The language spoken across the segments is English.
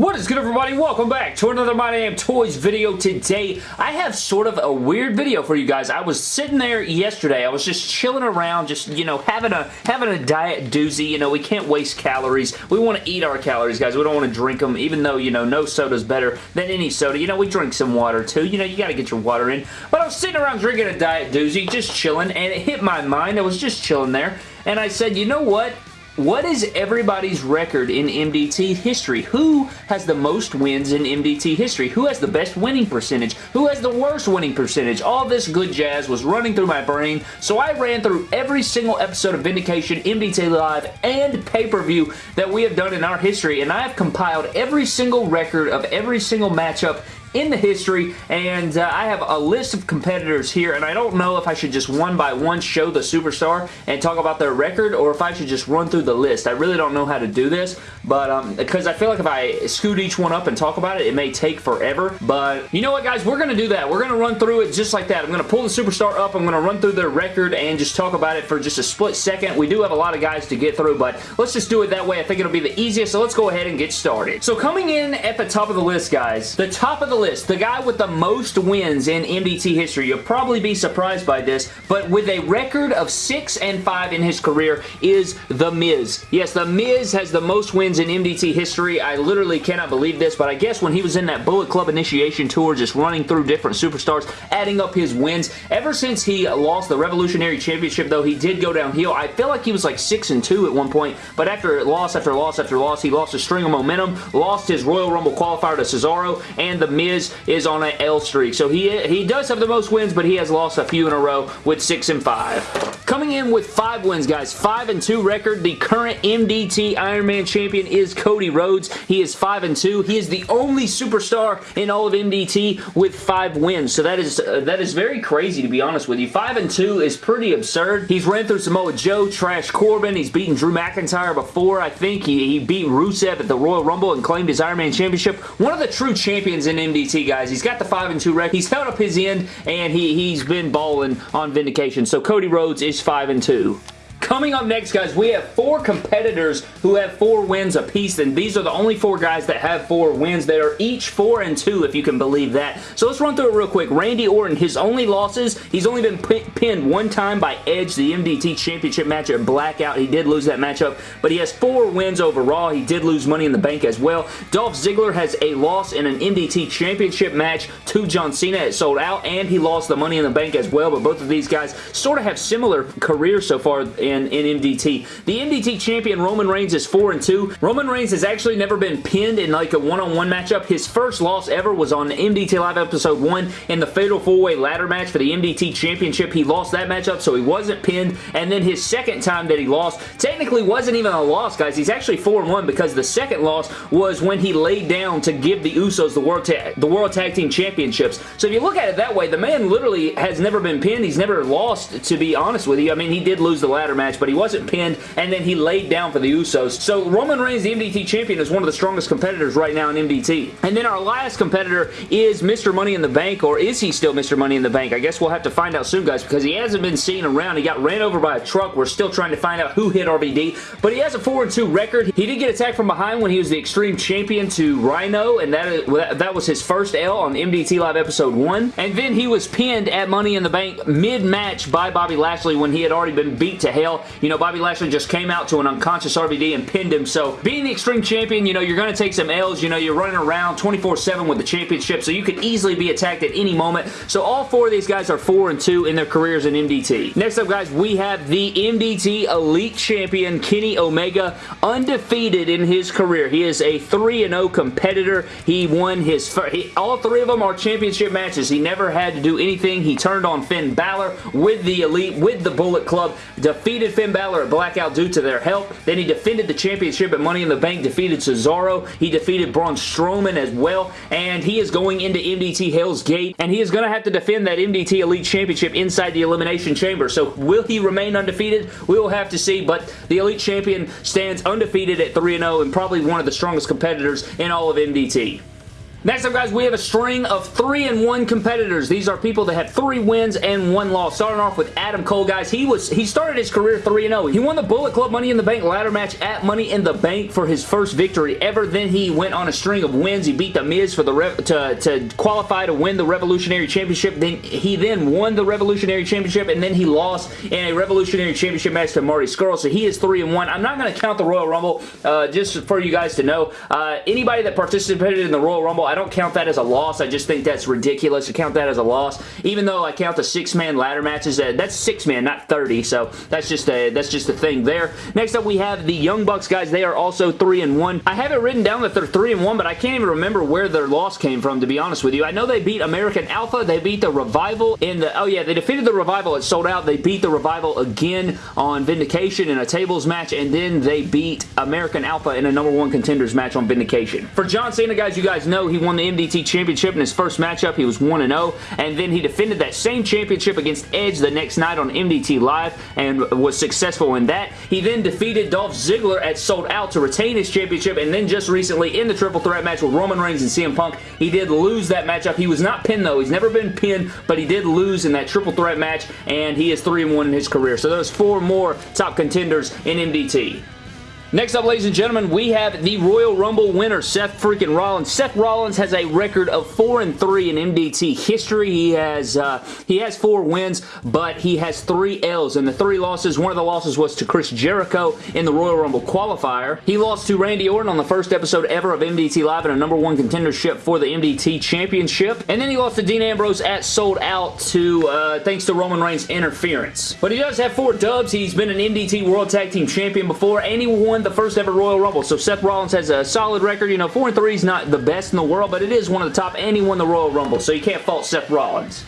What is good everybody? Welcome back to another My Damn Toys video. Today, I have sort of a weird video for you guys. I was sitting there yesterday. I was just chilling around, just, you know, having a having a diet doozy. You know, we can't waste calories. We want to eat our calories, guys. We don't want to drink them, even though, you know, no soda's better than any soda. You know, we drink some water too. You know, you got to get your water in. But I was sitting around drinking a diet doozy, just chilling, and it hit my mind. I was just chilling there, and I said, you know what? What is everybody's record in MDT history? Who has the most wins in MDT history? Who has the best winning percentage? Who has the worst winning percentage? All this good jazz was running through my brain, so I ran through every single episode of Vindication, MDT Live, and pay-per-view that we have done in our history, and I have compiled every single record of every single matchup in the history, and uh, I have a list of competitors here, and I don't know if I should just one by one show the superstar and talk about their record, or if I should just run through the list. I really don't know how to do this, but um, because I feel like if I scoot each one up and talk about it, it may take forever, but you know what, guys? We're going to do that. We're going to run through it just like that. I'm going to pull the superstar up. I'm going to run through their record and just talk about it for just a split second. We do have a lot of guys to get through, but let's just do it that way. I think it'll be the easiest, so let's go ahead and get started. So coming in at the top of the list, guys, the top of the list, the guy with the most wins in MDT history. You'll probably be surprised by this, but with a record of 6 and 5 in his career is The Miz. Yes, The Miz has the most wins in MDT history. I literally cannot believe this, but I guess when he was in that Bullet Club initiation tour, just running through different superstars, adding up his wins, ever since he lost the Revolutionary Championship, though, he did go downhill. I feel like he was like 6 and 2 at one point, but after loss after loss after loss, he lost a string of momentum, lost his Royal Rumble qualifier to Cesaro, and The Miz is is on an L streak. So he, he does have the most wins, but he has lost a few in a row with 6 and 5. Coming in with 5 wins, guys. 5 and 2 record. The current MDT Iron Man champion is Cody Rhodes. He is 5 and 2. He is the only superstar in all of MDT with 5 wins. So that is uh, that is very crazy, to be honest with you. 5 and 2 is pretty absurd. He's ran through Samoa Joe, Trash Corbin. He's beaten Drew McIntyre before, I think. He, he beat Rusev at the Royal Rumble and claimed his Iron Man championship. One of the true champions in MDT, guys. He's got the 5 and 2 record. He's held up his end, and he, he's been balling on Vindication. So Cody Rhodes is 5 and 2. Coming up next, guys, we have four competitors who have four wins apiece, and these are the only four guys that have four wins. They are each four and two, if you can believe that. So let's run through it real quick. Randy Orton, his only losses, he's only been pinned one time by Edge, the MDT Championship match at Blackout. He did lose that matchup, but he has four wins overall. He did lose Money in the Bank as well. Dolph Ziggler has a loss in an MDT Championship match to John Cena. It sold out, and he lost the Money in the Bank as well, but both of these guys sort of have similar careers so far in, in MDT. The MDT champion Roman Reigns is 4 and 2. Roman Reigns has actually never been pinned in like a one-on-one -on -one matchup. His first loss ever was on MDT Live Episode 1 in the Fatal 4-Way Ladder match for the MDT Championship. He lost that matchup, so he wasn't pinned. And then his second time that he lost technically wasn't even a loss, guys. He's actually 4 and 1 because the second loss was when he laid down to give the Usos the World, the World Tag Team Championships. So if you look at it that way, the man literally has never been pinned. He's never lost, to be honest with you. I mean, he did lose the ladder match, but he wasn't pinned, and then he laid down for the Usos. So Roman Reigns, the MDT champion, is one of the strongest competitors right now in MDT. And then our last competitor is Mr. Money in the Bank, or is he still Mr. Money in the Bank? I guess we'll have to find out soon, guys, because he hasn't been seen around. He got ran over by a truck. We're still trying to find out who hit RVD, but he has a 4-2 record. He did get attacked from behind when he was the Extreme Champion to Rhino, and that, that was his first L on MDT Live Episode 1. And then he was pinned at Money in the Bank mid-match by Bobby Lashley when he had already been beat to hell. You know, Bobby Lashley just came out to an unconscious RVD and pinned him. So being the Extreme Champion, you know, you're going to take some L's. You know, you're running around 24-7 with the championship, so you could easily be attacked at any moment. So all four of these guys are 4 and 2 in their careers in MDT. Next up, guys, we have the MDT Elite Champion, Kenny Omega, undefeated in his career. He is a 3-0 competitor. He won his... He, all three of them are championship matches. He never had to do anything. He turned on Finn Balor with the Elite, with the Bullet Club, defeated Finn Balor at Blackout due to their help. Then he defended the championship at Money in the Bank, defeated Cesaro. He defeated Braun Strowman as well, and he is going into MDT Hell's Gate, and he is going to have to defend that MDT Elite Championship inside the Elimination Chamber. So will he remain undefeated? We will have to see, but the Elite Champion stands undefeated at 3-0 and probably one of the strongest competitors in all of MDT. Next up, guys, we have a string of 3 and one competitors. These are people that have 3 wins and 1 loss. Starting off with Adam Cole, guys. He was he started his career 3-0. He won the Bullet Club Money in the Bank ladder match at Money in the Bank for his first victory ever. Then he went on a string of wins. He beat The Miz for the to, to qualify to win the Revolutionary Championship. Then He then won the Revolutionary Championship, and then he lost in a Revolutionary Championship match to Marty Scurll. So he is 3 and one. I'm not going to count the Royal Rumble, uh, just for you guys to know. Uh, anybody that participated in the Royal Rumble, I don't count that as a loss. I just think that's ridiculous to count that as a loss. Even though I count the six-man ladder matches, uh, that's six-man, not 30. So that's just a that's just a thing there. Next up, we have the Young Bucks guys. They are also three and one. I have it written down that they're three and one, but I can't even remember where their loss came from. To be honest with you, I know they beat American Alpha. They beat the Revival in the oh yeah, they defeated the Revival. It sold out. They beat the Revival again on Vindication in a tables match, and then they beat American Alpha in a number one contenders match on Vindication. For John Cena, guys, you guys know he won the MDT Championship in his first matchup. He was 1-0, and then he defended that same championship against Edge the next night on MDT Live and was successful in that. He then defeated Dolph Ziggler at Sold Out to retain his championship, and then just recently in the triple threat match with Roman Reigns and CM Punk, he did lose that matchup. He was not pinned, though. He's never been pinned, but he did lose in that triple threat match, and he is 3-1 in his career. So there's four more top contenders in MDT. Next up, ladies and gentlemen, we have the Royal Rumble winner, Seth freaking Rollins. Seth Rollins has a record of 4 and 3 in MDT history. He has uh, he has four wins, but he has three L's. And the three losses, one of the losses was to Chris Jericho in the Royal Rumble qualifier. He lost to Randy Orton on the first episode ever of MDT Live in a number one contendership for the MDT Championship. And then he lost to Dean Ambrose at Sold Out to uh, thanks to Roman Reigns' interference. But he does have four dubs. He's been an MDT World Tag Team Champion before, and he won won the first ever Royal Rumble. So Seth Rollins has a solid record. You know, 4 and 3 is not the best in the world, but it is one of the top, and he won the Royal Rumble. So you can't fault Seth Rollins.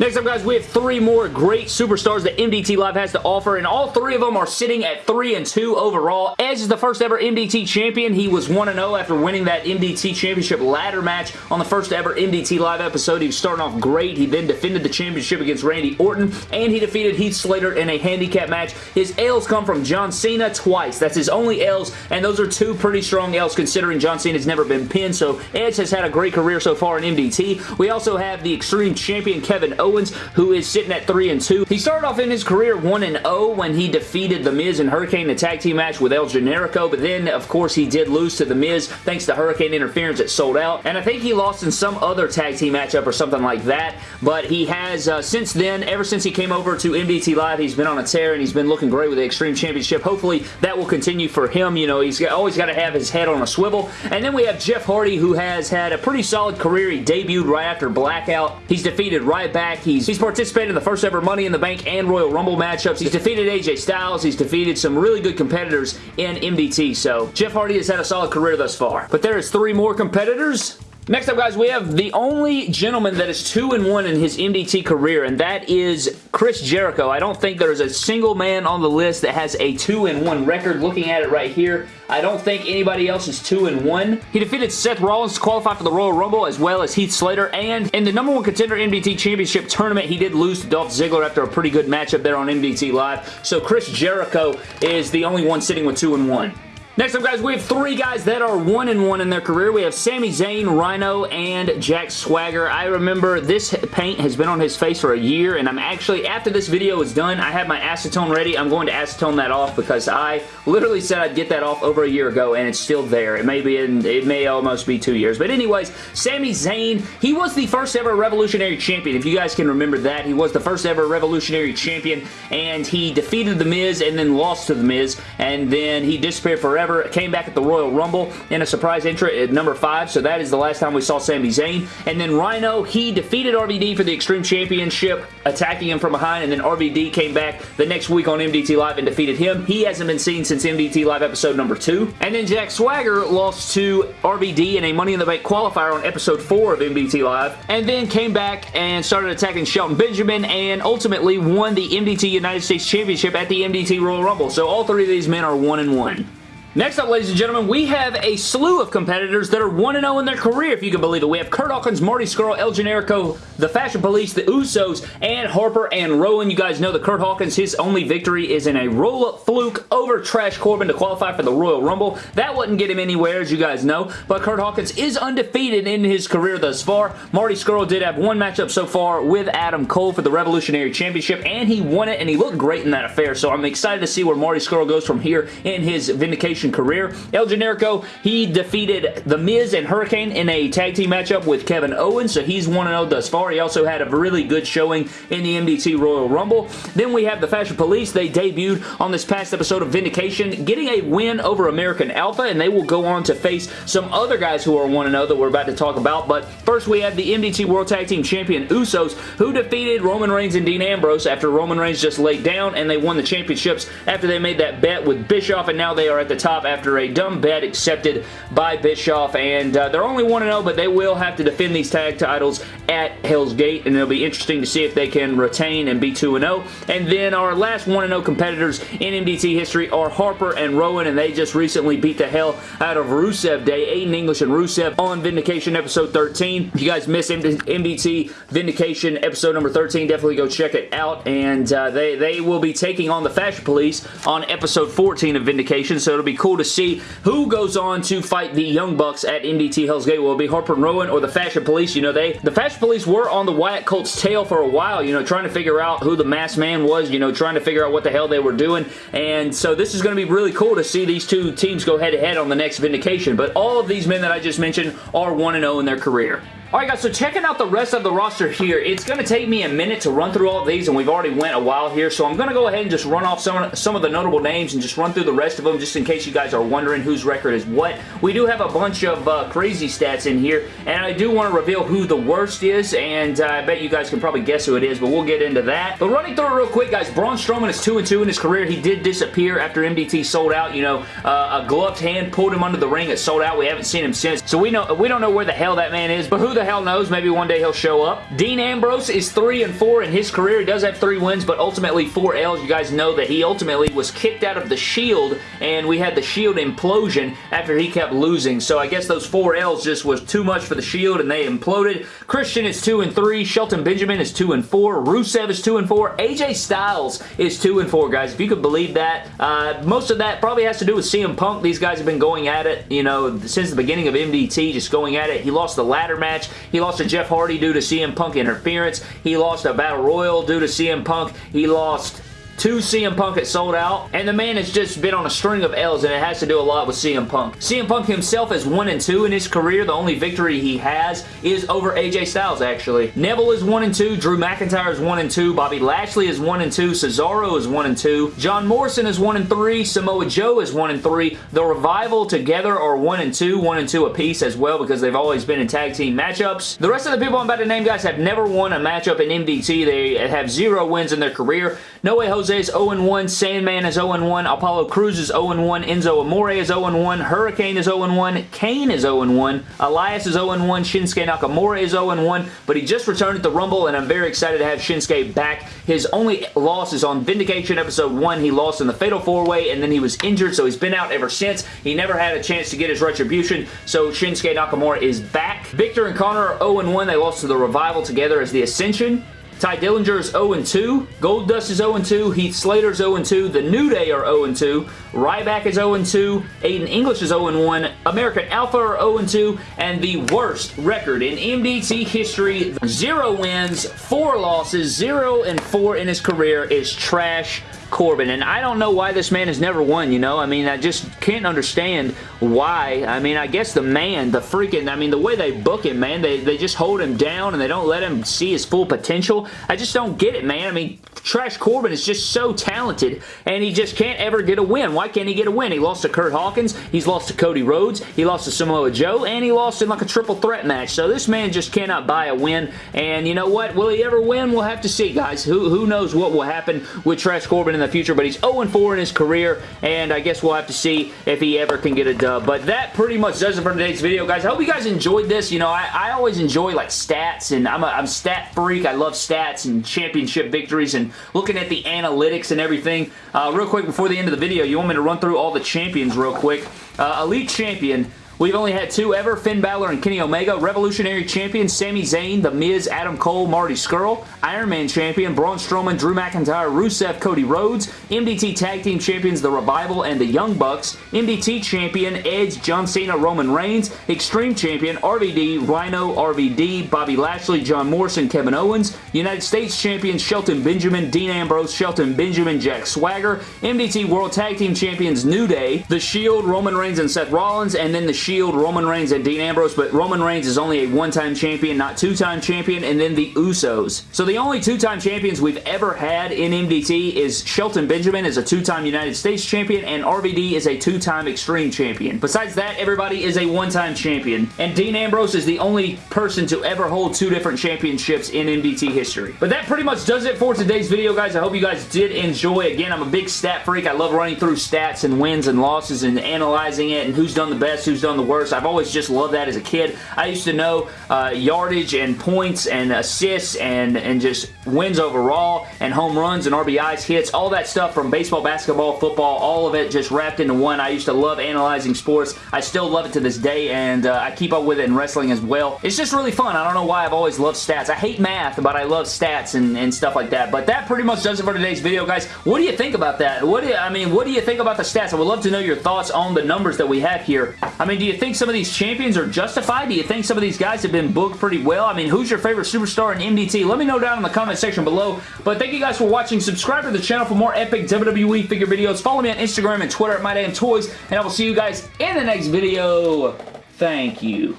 Next up, guys, we have three more great superstars that MDT Live has to offer, and all three of them are sitting at 3 and 2 overall. Edge is the first ever MDT champion. He was 1-0 after winning that MDT championship ladder match on the first ever MDT Live episode. He was starting off great. He then defended the championship against Randy Orton, and he defeated Heath Slater in a handicap match. His L's come from John Cena twice. That's his only L's, and those are two pretty strong L's considering John Cena's never been pinned, so Edge has had a great career so far in MDT. We also have the Extreme Champion Kevin Owens Owens, who is sitting at 3 and 2. He started off in his career 1 and 0 when he defeated The Miz and Hurricane in a tag team match with El Generico, but then, of course, he did lose to The Miz thanks to Hurricane interference that sold out, and I think he lost in some other tag team matchup or something like that, but he has, uh, since then, ever since he came over to MDT Live, he's been on a tear, and he's been looking great with the Extreme Championship. Hopefully, that will continue for him. You know, he's always got to have his head on a swivel, and then we have Jeff Hardy, who has had a pretty solid career. He debuted right after Blackout. He's defeated Ryback. He's, he's He's participated in the first ever Money in the Bank and Royal Rumble matchups. He's defeated AJ Styles. He's defeated some really good competitors in MDT. So Jeff Hardy has had a solid career thus far. But there is three more competitors Next up, guys, we have the only gentleman that is 2 and one in his MDT career, and that is Chris Jericho. I don't think there's a single man on the list that has a 2 and one record. Looking at it right here, I don't think anybody else is 2 and one. He defeated Seth Rollins to qualify for the Royal Rumble, as well as Heath Slater, and in the number one contender MDT Championship tournament, he did lose to Dolph Ziggler after a pretty good matchup there on MDT Live. So Chris Jericho is the only one sitting with 2 and one. Next up, guys, we have three guys that are one and one in their career. We have Sami Zayn, Rhino, and Jack Swagger. I remember this paint has been on his face for a year, and I'm actually, after this video is done, I have my acetone ready. I'm going to acetone that off because I literally said I'd get that off over a year ago, and it's still there. It may be in, it may almost be two years. But anyways, Sami Zayn, he was the first ever Revolutionary Champion. If you guys can remember that, he was the first ever Revolutionary Champion, and he defeated The Miz and then lost to The Miz, and then he disappeared forever came back at the Royal Rumble in a surprise entry at number 5, so that is the last time we saw Sami Zayn. And then Rhino, he defeated RVD for the Extreme Championship, attacking him from behind, and then RVD came back the next week on MDT Live and defeated him. He hasn't been seen since MDT Live episode number 2. And then Jack Swagger lost to RVD in a Money in the Bank qualifier on episode 4 of MDT Live, and then came back and started attacking Shelton Benjamin, and ultimately won the MDT United States Championship at the MDT Royal Rumble. So all three of these men are 1 and 1. Next up, ladies and gentlemen, we have a slew of competitors that are 1-0 in their career, if you can believe it. We have Curt Hawkins, Marty Scurll, El Generico, The Fashion Police, The Usos, and Harper and Rowan. You guys know that Curt Hawkins, his only victory is in a roll-up fluke over Trash Corbin to qualify for the Royal Rumble. That wouldn't get him anywhere, as you guys know, but Curt Hawkins is undefeated in his career thus far. Marty Scurll did have one matchup so far with Adam Cole for the Revolutionary Championship, and he won it, and he looked great in that affair, so I'm excited to see where Marty Scurll goes from here in his Vindication career. El Generico, he defeated The Miz and Hurricane in a tag team matchup with Kevin Owens, so he's 1-0 thus far. He also had a really good showing in the MDT Royal Rumble. Then we have the Fashion Police. They debuted on this past episode of Vindication, getting a win over American Alpha, and they will go on to face some other guys who are 1-0 that we're about to talk about. But first, we have the MDT World Tag Team Champion Usos, who defeated Roman Reigns and Dean Ambrose after Roman Reigns just laid down, and they won the championships after they made that bet with Bischoff, and now they are at the top top after a dumb bet accepted by Bischoff, and uh, they're only 1-0, but they will have to defend these tag titles at Hell's Gate, and it'll be interesting to see if they can retain and be 2-0. And then our last 1-0 competitors in MDT history are Harper and Rowan, and they just recently beat the hell out of Rusev Day, Aiden English and Rusev on Vindication episode 13. If you guys missed MDT Vindication episode number 13, definitely go check it out, and uh, they, they will be taking on the Fashion Police on episode 14 of Vindication, so it'll be cool to see who goes on to fight the Young Bucks at MDT Hell's Gate. Will it be Harper and Rowan or the Fashion Police? You know, they the Fashion Police were on the Wyatt Colt's tail for a while, you know, trying to figure out who the masked man was, you know, trying to figure out what the hell they were doing. And so this is going to be really cool to see these two teams go head-to-head -head on the next Vindication. But all of these men that I just mentioned are 1-0 in their career. Alright guys, so checking out the rest of the roster here, it's going to take me a minute to run through all these, and we've already went a while here, so I'm going to go ahead and just run off some, some of the notable names and just run through the rest of them, just in case you guys are wondering whose record is what. We do have a bunch of uh, crazy stats in here, and I do want to reveal who the worst is, and uh, I bet you guys can probably guess who it is, but we'll get into that. But running through it real quick, guys, Braun Strowman is 2 and two in his career. He did disappear after MDT sold out. You know, uh, a gloved hand pulled him under the ring. It sold out. We haven't seen him since, so we know we don't know where the hell that man is, but who the hell knows? Maybe one day he'll show up. Dean Ambrose is 3 and 4 in his career. He does have 3 wins, but ultimately 4 L's. You guys know that he ultimately was kicked out of the Shield, and we had the Shield implosion after he kept losing. So I guess those 4 L's just was too much for the Shield, and they imploded. Christian is 2 and 3. Shelton Benjamin is 2 and 4. Rusev is 2 and 4. AJ Styles is 2 and 4, guys. If you could believe that. Uh, most of that probably has to do with CM Punk. These guys have been going at it, you know, since the beginning of MDT, just going at it. He lost the ladder match. He lost to Jeff Hardy due to CM Punk interference. He lost a Battle Royal due to CM Punk. He lost Two CM Punk had sold out, and the man has just been on a string of L's, and it has to do a lot with CM Punk. CM Punk himself is 1 and 2 in his career. The only victory he has is over AJ Styles, actually. Neville is 1 and 2. Drew McIntyre is 1 and 2. Bobby Lashley is 1 and 2. Cesaro is 1 and 2. John Morrison is 1 and 3. Samoa Joe is 1 and 3. The Revival together are 1 and 2. 1 and 2 apiece as well because they've always been in tag team matchups. The rest of the people I'm about to name, guys, have never won a matchup in MDT. They have zero wins in their career. No Way Jose is 0-1, Sandman is 0-1, Apollo Crews is 0-1, Enzo Amore is 0-1, Hurricane is 0-1, Kane is 0-1, Elias is 0-1, Shinsuke Nakamura is 0-1, but he just returned at the Rumble, and I'm very excited to have Shinsuke back. His only loss is on Vindication Episode 1. He lost in the Fatal 4-Way, and then he was injured, so he's been out ever since. He never had a chance to get his retribution, so Shinsuke Nakamura is back. Viktor and Konnor are 0-1. They lost to the Revival together as the Ascension. Tye Dillinger oh is 0-2. Goldust is 0-2. Heath Slater is 0-2. The New Day are 0-2. Ryback is 0-2. Aiden English is 0-1. American Alpha are 0-2. And the worst record in MDT history, 0 wins, 4 losses, 0 and 4 in his career is Trash Corbin. And I don't know why this man has never won, you know? I mean, I just can't understand why. I mean, I guess the man, the freaking, I mean, the way they book him, man, they, they just hold him down and they don't let him see his full potential. I just don't get it, man. I mean, Trash Corbin is just so talented and he just can't ever get a win. Why can't he get a win? He lost to Curt Hawkins, he's lost to Cody Rhodes, he lost to Samoa Joe, and he lost in like a triple threat match. So this man just cannot buy a win. And you know what? Will he ever win? We'll have to see, guys. Who, who knows what will happen with Trash Corbin in the future, but he's 0-4 in his career, and I guess we'll have to see if he ever can get a dub. But that pretty much does it for today's video, guys. I hope you guys enjoyed this. You know, I, I always enjoy like stats, and I'm a I'm stat freak. I love stats and championship victories and looking at the analytics and everything. Uh, real quick, before the end of the video, you want me to run through all the champions real quick. Uh, Elite Champion, We've only had two ever, Finn Balor and Kenny Omega. Revolutionary Champion, Sami Zayn, The Miz, Adam Cole, Marty Scurll. Iron Man Champion, Braun Strowman, Drew McIntyre, Rusev, Cody Rhodes. MDT Tag Team Champions, The Revival and The Young Bucks. MDT Champion, Edge, John Cena, Roman Reigns. Extreme Champion, RVD, Rhino, RVD, Bobby Lashley, John Morrison, Kevin Owens. United States Champion, Shelton Benjamin, Dean Ambrose, Shelton Benjamin, Jack Swagger. MDT World Tag Team Champions, New Day. The Shield, Roman Reigns and Seth Rollins. And then The Shield, Roman Reigns and Dean Ambrose, but Roman Reigns is only a one-time champion, not two-time champion, and then the Usos. So the only two-time champions we've ever had in MDT is Shelton Benjamin is a two-time United States champion, and RVD is a two-time Extreme champion. Besides that, everybody is a one-time champion, and Dean Ambrose is the only person to ever hold two different championships in MDT history. But that pretty much does it for today's video, guys. I hope you guys did enjoy. Again, I'm a big stat freak. I love running through stats and wins and losses and analyzing it and who's done the best, who's done the worst. I've always just loved that as a kid. I used to know uh, yardage and points and assists and, and just wins overall and home runs and RBIs, hits, all that stuff from baseball, basketball, football, all of it just wrapped into one. I used to love analyzing sports. I still love it to this day and uh, I keep up with it in wrestling as well. It's just really fun. I don't know why I've always loved stats. I hate math, but I love stats and, and stuff like that. But that pretty much does it for today's video, guys. What do you think about that? What do you, I mean, what do you think about the stats? I would love to know your thoughts on the numbers that we have here. I mean, do you think some of these champions are justified? Do you think some of these guys have been booked pretty well? I mean, who's your favorite superstar in MDT? Let me know down in the comment section below. But thank you guys for watching. Subscribe to the channel for more epic WWE figure videos. Follow me on Instagram and Twitter at MyDamnToys, and I will see you guys in the next video. Thank you.